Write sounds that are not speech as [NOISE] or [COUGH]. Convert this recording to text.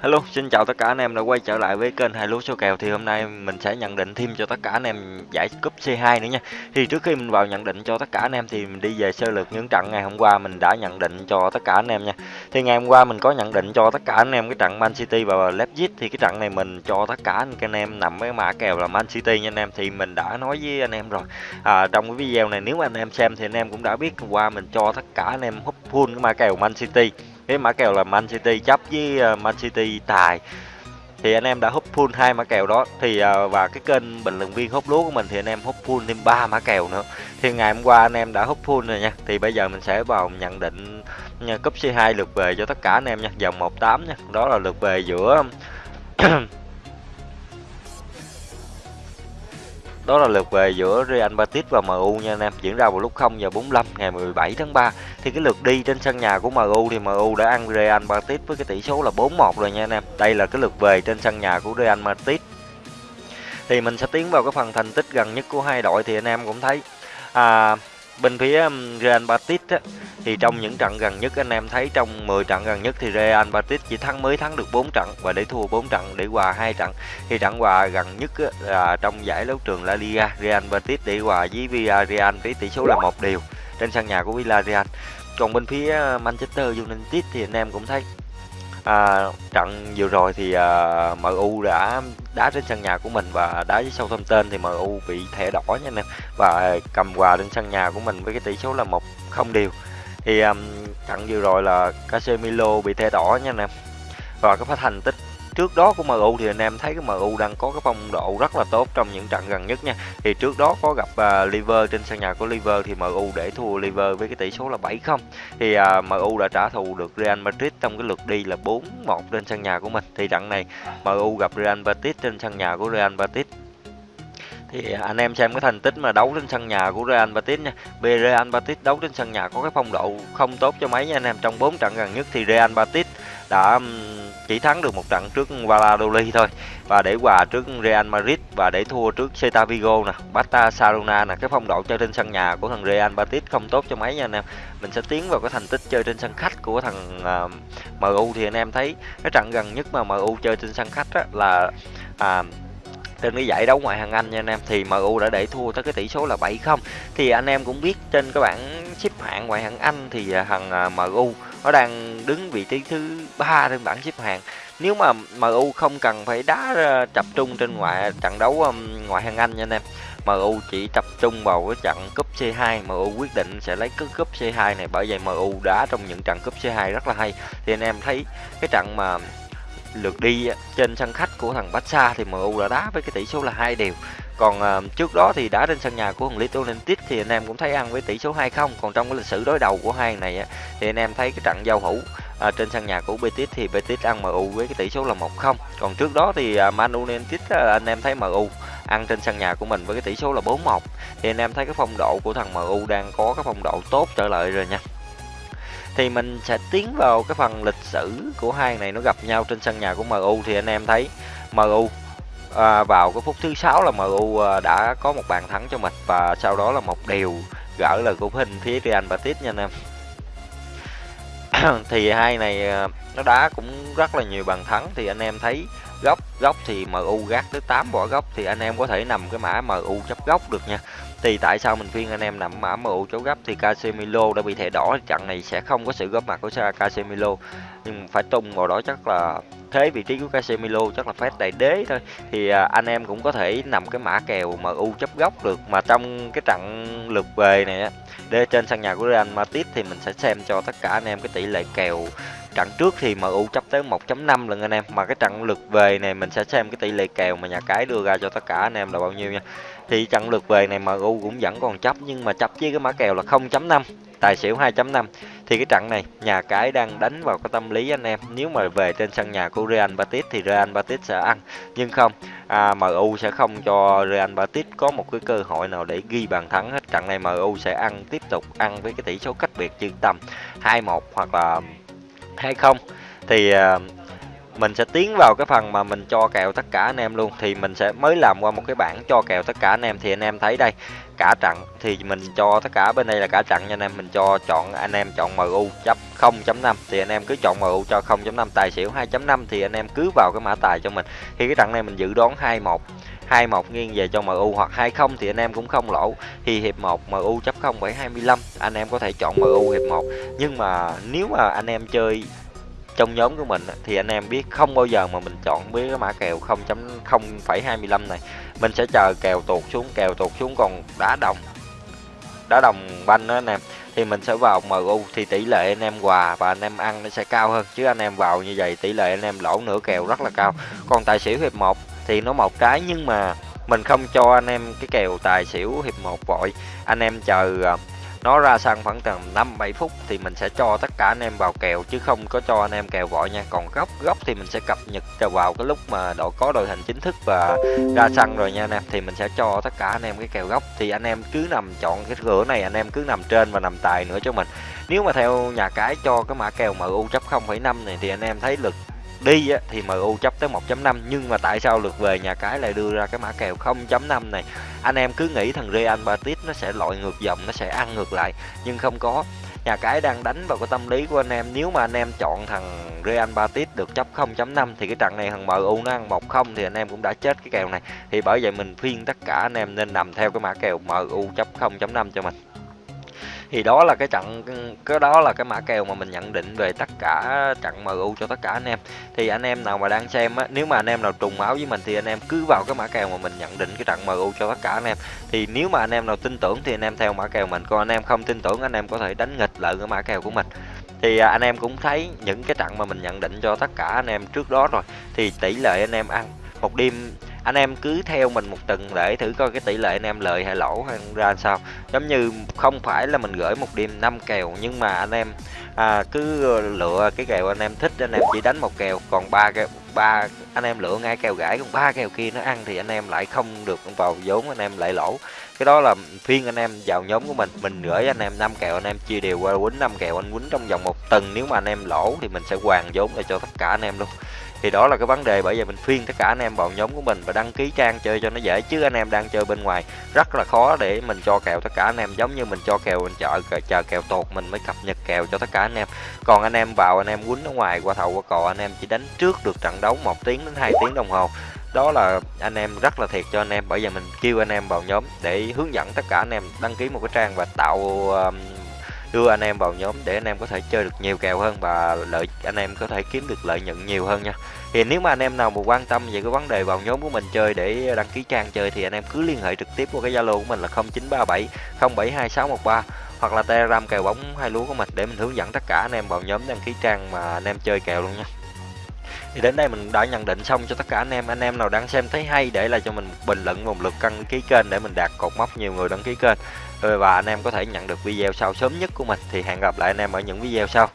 Hello, xin chào tất cả anh em đã quay trở lại với kênh hai lúa số kèo thì hôm nay mình sẽ nhận định thêm cho tất cả anh em giải cúp C2 nữa nha. Thì trước khi mình vào nhận định cho tất cả anh em thì mình đi về sơ lược những trận ngày hôm qua mình đã nhận định cho tất cả anh em nha. Thì ngày hôm qua mình có nhận định cho tất cả anh em cái trận Man City và Leipzig thì cái trận này mình cho tất cả anh em nằm với mã kèo là Man City nha anh em thì mình đã nói với anh em rồi. À, trong cái video này nếu anh em xem thì anh em cũng đã biết hôm qua mình cho tất cả anh em húp full cái mã kèo Man City cái mã kèo là Man City chấp với ờ, Man City tài. Thì anh em đã hút full hai mã kèo đó. Thì ờ, và cái kênh bình luận viên hút lúa của mình thì anh em hút full thêm ba mã kèo nữa. Thì ngày hôm qua anh em đã hút full rồi nha. Thì bây giờ mình sẽ vào nhận định nha, cúp C2 lượt về cho tất cả anh em nha. Dòng 18 nha. Đó là lượt về giữa Đó là lượt về giữa Real Betis và MU nha anh em, diễn ra vào lúc 0 giờ 45 ngày 17 tháng 3. Thì cái lượt đi trên sân nhà của MU thì MU đã ăn Real Betis với cái tỷ số là 4-1 rồi nha anh em. Đây là cái lượt về trên sân nhà của Real Betis. Thì mình sẽ tiến vào cái phần thành tích gần nhất của hai đội thì anh em cũng thấy à, bên phía um, Real Betis á, thì trong những trận gần nhất anh em thấy trong 10 trận gần nhất thì Real Betis chỉ thắng mới thắng được 4 trận và để thua 4 trận để hòa hai trận. Thì trận hòa gần nhất là trong giải đấu trường La Liga Real Betis để hòa với Villarreal với tỷ số là một điều trên sân nhà của Villarreal. Còn bên phía uh, Manchester United thì anh em cũng thấy à, trận vừa rồi thì à, MU đã đá trên sân nhà của mình và đá với Southampton thì MU bị thẻ đỏ nha anh em. Và cầm hòa trên sân nhà của mình với cái tỷ số là một không điều thì um, trận vừa rồi là Casemiro bị thẻ đỏ nha anh em. Và cái phát hành tích trước đó của MU thì anh em thấy cái MU đang có cái phong độ rất là tốt trong những trận gần nhất nha thì trước đó có gặp uh, Liver trên sân nhà của Liver thì MU để thua Liver với cái tỷ số là 7-0 thì à, uh, MU đã trả thù được Real Madrid trong cái lượt đi là 4-1 trên sân nhà của mình thì trận này MU gặp Real Madrid trên sân nhà của Real Madrid thì à, anh em xem cái thành tích mà đấu trên sân nhà của Real Betis nha. Real Betis đấu trên sân nhà có cái phong độ không tốt cho mấy nha anh em. Trong 4 trận gần nhất thì Real Betis đã chỉ thắng được một trận trước Valladolid thôi. Và để hòa trước Real Madrid và để thua trước Celta Vigo nè, Barcelona nè, cái phong độ chơi trên sân nhà của thằng Real Betis không tốt cho mấy nha anh em. Mình sẽ tiến vào cái thành tích chơi trên sân khách của thằng uh, MU thì anh em thấy cái trận gần nhất mà MU chơi trên sân khách á, là à, trên cái giải đấu ngoại hạng Anh nha anh em. Thì MU đã để thua tới cái tỷ số là 7-0 thì anh em cũng biết trên cái bảng xếp hạng ngoại hạng Anh thì à, thằng à, MU nó đang đứng vị trí thứ ba trên bảng xếp hạng. Nếu mà MU không cần phải đá ờ, tập trung trên ngoại, trận đấu ngoại hạng Anh nha anh em. MU chỉ tập trung vào cái trận cúp C2 MU quyết định sẽ lấy cái cúp C2 này bởi vậy MU đá trong những trận cúp C2 rất là hay. Thì anh em thấy cái trận mà lượt đi trên sân khách của thằng Barca thì MU đã đá với cái tỷ số là hai đều. Còn uh, trước đó thì đá trên sân nhà của thằng Leeds United thì anh em cũng thấy ăn với tỷ số 2-0 còn trong cái lịch sử đối đầu của hai này á, thì anh em thấy cái trận giao hữu à, trên sân nhà của Betis thì Betis ăn MU với cái tỷ số là 1-0 còn trước đó thì à, Man United à, anh em thấy MU ăn trên sân nhà của mình với cái tỷ số là 4-1 thì anh em thấy cái phong độ của thằng MU đang có cái phong độ tốt trở lại rồi nha thì mình sẽ tiến vào cái phần lịch sử của hai này nó gặp nhau trên sân nhà của MU thì anh em thấy MU à, vào cái phút thứ sáu là MU à, đã có một bàn thắng cho mình và sau đó là một điều gỡ lời của hình phía Real Betis nha anh em. [CLEARS THROAT] Thì hai này à, nó đá cũng rất là nhiều bàn thắng thì anh em thấy góc góc thì MU gác tới 8 bỏ góc thì anh em có thể nằm cái mã MU chấp góc được nha. Thì tại sao mình khuyên anh em nằm mã MU chấp góc thì Casemiro đã bị thẻ đỏ, trận này sẽ không có sự góp mặt của Casemiro nhưng phải tung vào đó chắc là thế vị trí của Casemiro chắc là phép đại đế thôi. Thì à, anh em cũng có thể nằm cái mã kèo MU chấp góc được. Mà trong cái trận lượt về này á để trên sân nhà của Real Madrid thì mình sẽ xem cho tất cả anh em cái tỷ lệ kèo trận trước thì MU chấp tới 1.5 lần anh em. Mà cái trận lượt về này mình sẽ xem cái tỷ lệ kèo mà nhà cái đưa ra cho tất cả anh em là bao nhiêu nha. Thì trận lượt về này MU cũng vẫn còn chấp nhưng mà chấp với cái mã kèo là 0.5 tài xỉu 2.5 thì cái trận này nhà cái đang đánh vào cái tâm lý anh em. Nếu mà về trên sân nhà của Real Betis thì Real Betis sẽ ăn. Nhưng không à, MU sẽ không cho Real Betis có một cái cơ hội nào để ghi bàn thắng hết. Trận này MU sẽ ăn tiếp tục ăn với cái tỷ số cách biệt chừng tầm 2-1 hoặc là 2-0 thì uh, mình sẽ tiến vào cái phần mà mình cho kèo tất cả anh em luôn. Thì mình sẽ mới làm qua một cái bảng cho kèo tất cả anh em. Thì anh em thấy đây cả trận thì mình cho tất cả bên đây là cả trận cho anh em. Mình cho chọn anh em chọn MU chấp 0.5 thì anh em cứ chọn MU cho 0.5 tài xỉu 2.5 thì anh em cứ vào cái mã tài cho mình. Thì cái trận này mình dự đoán 21 21 nghiêng về cho MU hoặc 20 thì anh em cũng không lỗ. Thì hiệp 1 MU chấp 0.25 anh em có thể chọn MU hiệp 1 nhưng mà nếu mà anh em chơi trong nhóm của mình thì anh em biết không bao giờ mà mình chọn với cái mã kèo 0.0,25 này. Mình sẽ chờ kèo tuột xuống kèo tuột xuống còn đá đồng đá đồng banh đó anh em. Thì mình sẽ vào MU thì tỷ lệ anh em quà và anh em ăn nó sẽ cao hơn. Chứ anh em vào như vậy tỷ lệ anh em lỗ nửa kèo rất là cao. Còn tài xỉu hiệp 1 thì nó một cái nhưng mà mình không cho anh em cái kèo tài xỉu hiệp 1 vội anh em chờ à, nó ra sân khoảng tầm 5 7 phút thì mình sẽ cho tất cả anh em vào kèo chứ không có cho anh em kèo vội nha. Còn góc góc thì mình sẽ cập nhật vào cái lúc mà đội có đội hình chính thức và ra sân rồi nha anh em thì mình sẽ cho tất cả anh em cái kèo góc thì anh em cứ nằm chọn cái cửa này anh em cứ nằm trên và nằm tài nữa cho mình. Nếu mà theo nhà cái cho cái mã kèo MU chấp 0,5 này thì anh em thấy lực đi á, thì MU chấp tới 1.5 nhưng mà tại sao lượt về nhà cái lại đưa ra cái mã kèo 0.5 này? Anh em cứ nghĩ thằng Real Betis nó sẽ lội ngược dòng nó sẽ ăn ngược lại nhưng không có. Nhà cái đang đánh vào cái tâm lý của anh em nếu mà anh em chọn thằng Real Betis được chấp 0.5 thì cái trận này thằng MU nó ăn 1-0 thì anh em cũng đã chết cái kèo này. Thì bởi vậy mình khuyên tất cả anh em nên nằm theo cái mã kèo MU chấp 0.5 cho mình thì đó là cái trận cái đó là cái mã kèo mà mình nhận định về tất cả trận MU cho tất cả anh em thì anh em nào mà đang xem á nếu mà anh em nào trùng máu với mình thì anh em cứ vào cái mã kèo mà mình nhận định cái trận MU cho tất cả anh em thì nếu mà anh em nào tin tưởng thì anh em theo mã kèo mình còn anh em không tin tưởng anh em có thể đánh nghịch lại cái mã kèo của mình thì anh em cũng thấy những cái trận mà mình nhận định cho tất cả anh em trước đó rồi thì tỷ lệ anh em ăn một đêm anh em cứ theo mình một tuần để thử coi cái tỷ lệ anh em lợi hay lỗ hay ra sao giống như không phải là mình gửi một đêm 5 kèo nhưng mà anh em à, cứ lựa cái kèo anh em thích anh em chỉ đánh một kèo còn ba kèo ba anh em lựa ngay kèo gãi còn ba kèo kia nó ăn thì anh em lại không được vào vốn anh em lại lỗ cái đó là phiên anh em vào nhóm của mình mình gửi anh em 5 kèo anh em chia đều qua quýnh 5 kèo anh quýnh trong vòng một tuần nếu mà anh em lỗ thì mình sẽ hoàn vốn lại cho tất cả anh em luôn thì đó là cái vấn đề bởi vậy mình khuyên tất cả anh em vào nhóm của mình và đăng ký trang chơi cho nó dễ, chứ anh em đang chơi bên ngoài rất là khó để mình cho kèo tất cả anh em, giống như mình cho kèo, mình chờ chờ kèo tột mình mới cập nhật kèo cho tất cả anh em. Còn anh em vào, anh em quýnh ở ngoài, qua thầu, qua cò, anh em chỉ đánh trước được trận đấu một tiếng đến 2 tiếng đồng hồ. Đó là anh em rất là thiệt cho anh em, bởi vì mình kêu anh em vào nhóm để hướng dẫn tất cả anh em đăng ký một cái trang và tạo um, đưa anh em vào nhóm để anh em có thể chơi được nhiều kèo hơn và lợi, anh em có thể kiếm được lợi nhuận nhiều hơn nha. Thì nếu mà anh em nào mà quan tâm về cái vấn đề vào nhóm của mình chơi để đăng ký trang chơi thì anh em cứ liên hệ trực tiếp qua cái zalo của mình là 0937 072613 hoặc là telegram kèo bóng hai lúa của mình để mình hướng dẫn tất cả anh em vào nhóm đăng ký trang mà anh em chơi kèo luôn nha. Thì đến đây mình đã nhận định xong cho tất cả anh em. Anh em nào đang xem thấy hay để lại cho mình một bình luận, một lượt đăng ký kênh để mình đạt cột mốc, nhiều người đăng ký kênh. Ờ, và anh em có thể nhận được video sau sớm nhất của mình. Thì hẹn gặp lại anh em ở những video sau.